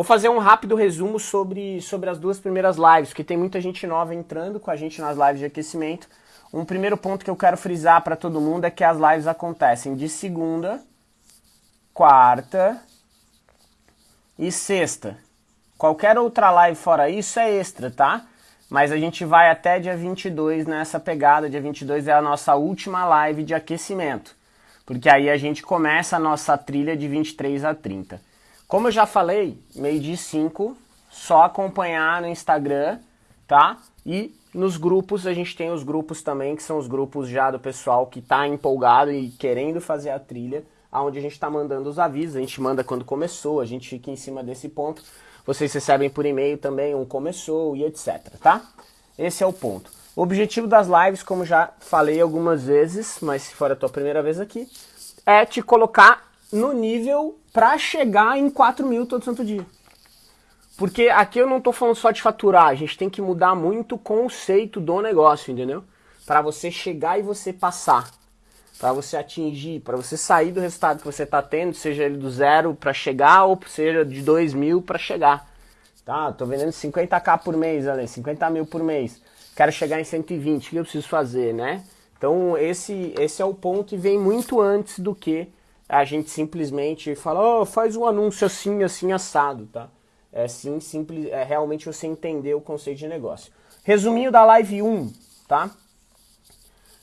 Vou fazer um rápido resumo sobre, sobre as duas primeiras lives, porque tem muita gente nova entrando com a gente nas lives de aquecimento. Um primeiro ponto que eu quero frisar para todo mundo é que as lives acontecem de segunda, quarta e sexta. Qualquer outra live fora isso é extra, tá? Mas a gente vai até dia 22 nessa pegada. Dia 22 é a nossa última live de aquecimento. Porque aí a gente começa a nossa trilha de 23 a 30. Como eu já falei, meio de 5, só acompanhar no Instagram, tá? E nos grupos, a gente tem os grupos também, que são os grupos já do pessoal que tá empolgado e querendo fazer a trilha, aonde a gente está mandando os avisos, a gente manda quando começou, a gente fica em cima desse ponto. Vocês recebem por e-mail também um começou e etc, tá? Esse é o ponto. O objetivo das lives, como já falei algumas vezes, mas se for a tua primeira vez aqui, é te colocar no nível para chegar em 4 mil todo santo dia. Porque aqui eu não estou falando só de faturar, a gente tem que mudar muito o conceito do negócio, entendeu? Para você chegar e você passar, para você atingir, para você sair do resultado que você está tendo, seja ele do zero para chegar ou seja de 2 mil para chegar. Tá, tô vendendo 50k por mês, ali, 50 mil por mês. Quero chegar em 120, o que eu preciso fazer, né? Então esse, esse é o ponto e vem muito antes do que a gente simplesmente fala, oh, faz um anúncio assim, assim, assado, tá? É sim, simples, é realmente você entender o conceito de negócio. Resuminho da live 1, tá?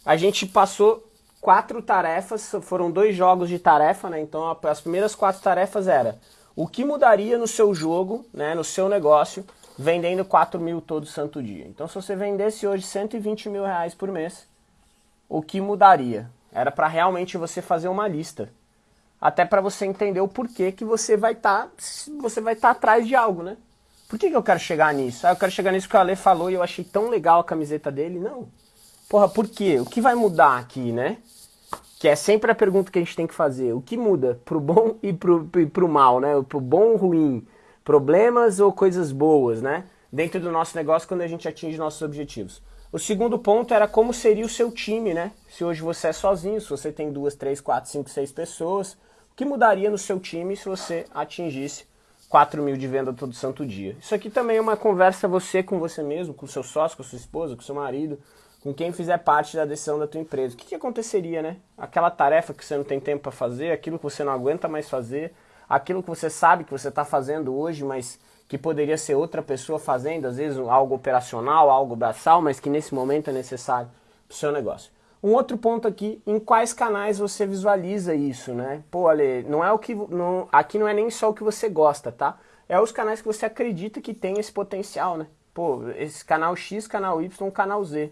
A gente passou quatro tarefas, foram dois jogos de tarefa, né? Então as primeiras quatro tarefas era o que mudaria no seu jogo, né, no seu negócio, vendendo 4 mil todo santo dia. Então se você vendesse hoje 120 mil reais por mês, o que mudaria? Era para realmente você fazer uma lista até para você entender o porquê que você vai estar tá, você vai estar tá atrás de algo, né? Por que, que eu quero chegar nisso? Ah, eu quero chegar nisso que o Ale falou e eu achei tão legal a camiseta dele. Não. Porra, por quê? O que vai mudar aqui, né? Que é sempre a pergunta que a gente tem que fazer. O que muda pro bom e pro, e pro mal, né? Pro bom ou ruim? Problemas ou coisas boas, né? Dentro do nosso negócio quando a gente atinge nossos objetivos. O segundo ponto era como seria o seu time, né? Se hoje você é sozinho, se você tem duas, três, quatro, cinco, seis pessoas, que mudaria no seu time se você atingisse 4 mil de venda todo santo dia. Isso aqui também é uma conversa você com você mesmo, com seu sócio, com sua esposa, com seu marido, com quem fizer parte da decisão da tua empresa. O que, que aconteceria, né? Aquela tarefa que você não tem tempo para fazer, aquilo que você não aguenta mais fazer, aquilo que você sabe que você está fazendo hoje, mas que poderia ser outra pessoa fazendo, às vezes algo operacional, algo braçal, mas que nesse momento é necessário para o seu negócio. Um outro ponto aqui, em quais canais você visualiza isso, né? Pô, Ale, não é o que. Não, aqui não é nem só o que você gosta, tá? É os canais que você acredita que tem esse potencial, né? Pô, esse canal X, canal Y, canal Z,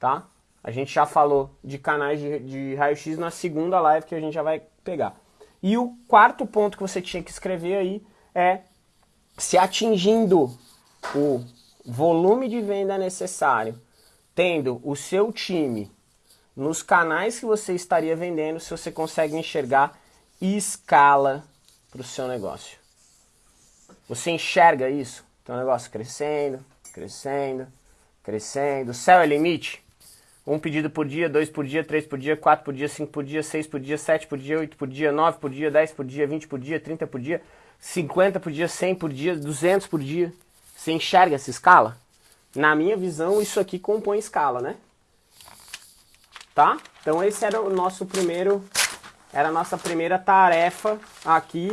tá? A gente já falou de canais de, de raio-x na segunda live que a gente já vai pegar. E o quarto ponto que você tinha que escrever aí é se atingindo o volume de venda necessário, tendo o seu time nos canais que você estaria vendendo se você consegue enxergar escala para o seu negócio. Você enxerga isso? Tem um negócio crescendo, crescendo, crescendo. Céu é limite? Um pedido por dia, dois por dia, três por dia, quatro por dia, cinco por dia, seis por dia, sete por dia, oito por dia, nove por dia, dez por dia, vinte por dia, trinta por dia, cinquenta por dia, cem por dia, duzentos por dia. Você enxerga essa escala? Na minha visão, isso aqui compõe escala, né? Tá? Então esse era o nosso primeiro, era a nossa primeira tarefa aqui.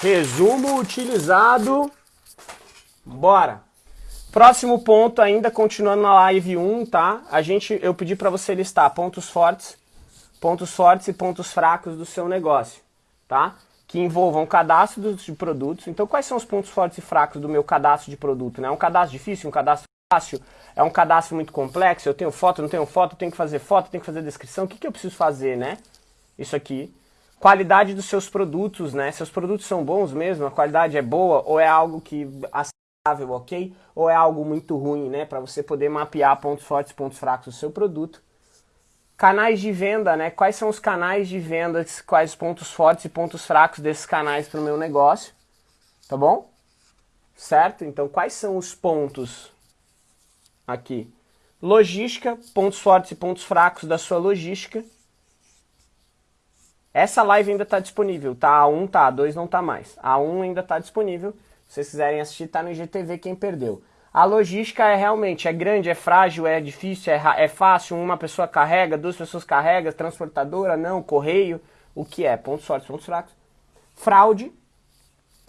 Resumo utilizado. Bora! Próximo ponto ainda, continuando na live 1, tá? A gente, eu pedi para você listar pontos fortes, pontos fortes e pontos fracos do seu negócio, tá? Que envolvam cadastro de produtos. Então, quais são os pontos fortes e fracos do meu cadastro de produto? Né? Um cadastro difícil, um cadastro fácil, é um cadastro muito complexo, eu tenho foto, não tenho foto, tenho que fazer foto, tenho que fazer descrição, o que, que eu preciso fazer, né? Isso aqui. Qualidade dos seus produtos, né? Seus produtos são bons mesmo, a qualidade é boa ou é algo que aceitável, ok? Ou é algo muito ruim, né? Para você poder mapear pontos fortes pontos fracos do seu produto. Canais de venda, né? Quais são os canais de venda, quais os pontos fortes e pontos fracos desses canais para o meu negócio, tá bom? Certo? Então, quais são os pontos aqui. Logística, pontos fortes e pontos fracos da sua logística. Essa live ainda está disponível, tá? A1 tá, a 2 não tá mais. A 1 ainda está disponível. Se vocês quiserem assistir, tá no IGTV quem perdeu. A logística é realmente, é grande, é frágil, é difícil, é, é fácil, uma pessoa carrega, duas pessoas carregam, transportadora, não, correio, o que é? Pontos fortes, pontos fracos. Fraude,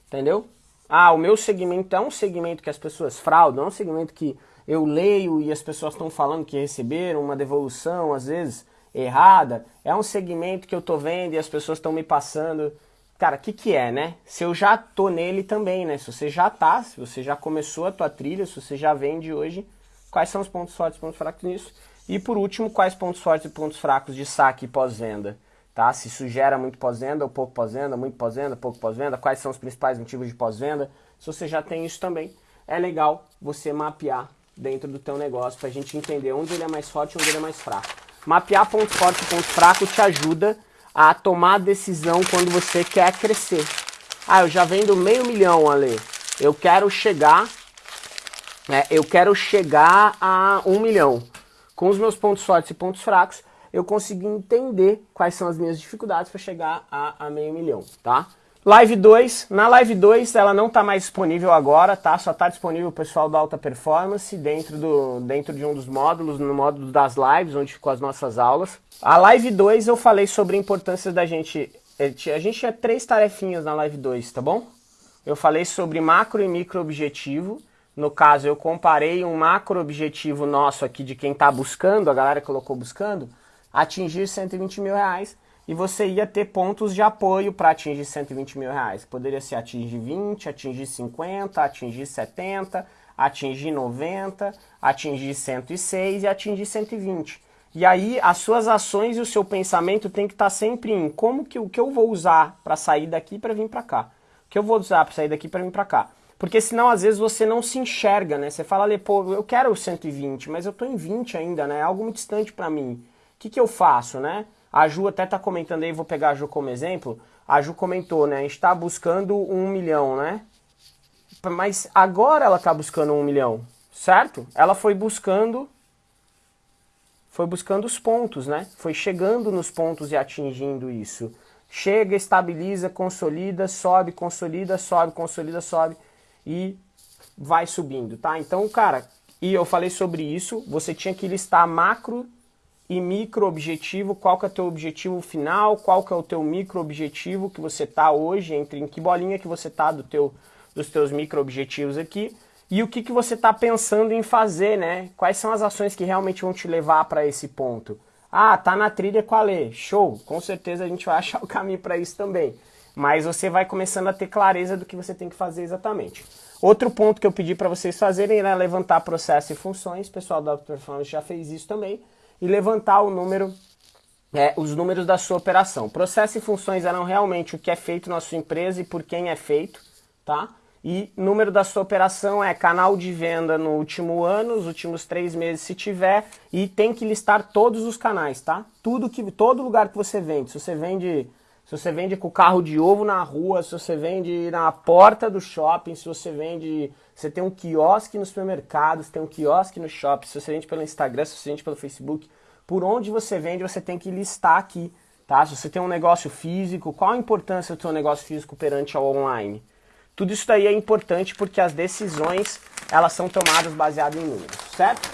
entendeu? Ah, o meu segmento é um segmento que as pessoas fraudam, é um segmento que eu leio e as pessoas estão falando que receberam uma devolução, às vezes, errada. É um segmento que eu tô vendo e as pessoas estão me passando. Cara, o que, que é, né? Se eu já tô nele também, né? Se você já tá, se você já começou a tua trilha, se você já vende hoje, quais são os pontos fortes e pontos fracos nisso? E por último, quais pontos fortes e pontos fracos de saque pós-venda? Tá? Se isso gera muito pós-venda ou pouco pós-venda, muito pós-venda, pouco pós-venda, quais são os principais motivos de pós-venda? Se você já tem isso também, é legal você mapear dentro do teu negócio para a gente entender onde ele é mais forte e onde ele é mais fraco. Mapear ponto forte e ponto fraco te ajuda a tomar decisão quando você quer crescer. Ah, eu já vendo meio milhão, Ale. Eu quero chegar, né, eu quero chegar a um milhão. Com os meus pontos fortes e pontos fracos, eu consegui entender quais são as minhas dificuldades para chegar a, a meio milhão, tá? Live 2, na Live 2 ela não está mais disponível agora, tá? Só está disponível o pessoal da Alta Performance dentro, do, dentro de um dos módulos, no módulo das lives, onde ficou as nossas aulas. A Live 2 eu falei sobre a importância da gente... Eh, a gente tinha três tarefinhas na Live 2, tá bom? Eu falei sobre macro e micro objetivo. No caso, eu comparei um macro objetivo nosso aqui de quem está buscando, a galera colocou buscando, atingir 120 mil reais e você ia ter pontos de apoio para atingir 120 mil reais. Poderia ser atingir 20, atingir 50, atingir 70, atingir 90, atingir 106 e atingir 120. E aí as suas ações e o seu pensamento tem que estar tá sempre em como que o que eu vou usar para sair daqui para vir para cá. O que eu vou usar para sair daqui para vir para cá. Porque senão às vezes você não se enxerga, né? Você fala pô, eu quero 120, mas eu tô em 20 ainda, né? É algo muito distante para mim. O que, que eu faço, né? A Ju até está comentando aí, vou pegar a Ju como exemplo. A Ju comentou, né? A gente está buscando um milhão, né? Mas agora ela está buscando um milhão, certo? Ela foi buscando foi buscando os pontos, né? Foi chegando nos pontos e atingindo isso. Chega, estabiliza, consolida, sobe, consolida, sobe, consolida, sobe e vai subindo, tá? Então, cara, e eu falei sobre isso, você tinha que listar macro e micro objetivo, qual que é o teu objetivo final, qual que é o teu micro objetivo que você tá hoje, entre em que bolinha que você tá do teu, dos teus micro objetivos aqui, e o que, que você está pensando em fazer, né? Quais são as ações que realmente vão te levar para esse ponto? Ah, tá na trilha com a Lê. Show! Com certeza a gente vai achar o caminho para isso também. Mas você vai começando a ter clareza do que você tem que fazer exatamente. Outro ponto que eu pedi para vocês fazerem era levantar processo e funções. O pessoal da Performance já fez isso também e levantar o número, é, os números da sua operação. Processos e funções eram realmente o que é feito na sua empresa e por quem é feito, tá? E número da sua operação é canal de venda no último ano, os últimos três meses se tiver, e tem que listar todos os canais, tá? Tudo que, todo lugar que você vende, se você vende, se você vende com carro de ovo na rua, se você vende na porta do shopping, se você vende você tem um quiosque no supermercado, você tem um quiosque no shopping, se você vende pelo Instagram, se você vende pelo Facebook, por onde você vende, você tem que listar aqui, tá? Se você tem um negócio físico, qual a importância do seu negócio físico perante ao online? Tudo isso daí é importante porque as decisões, elas são tomadas baseadas em números, certo?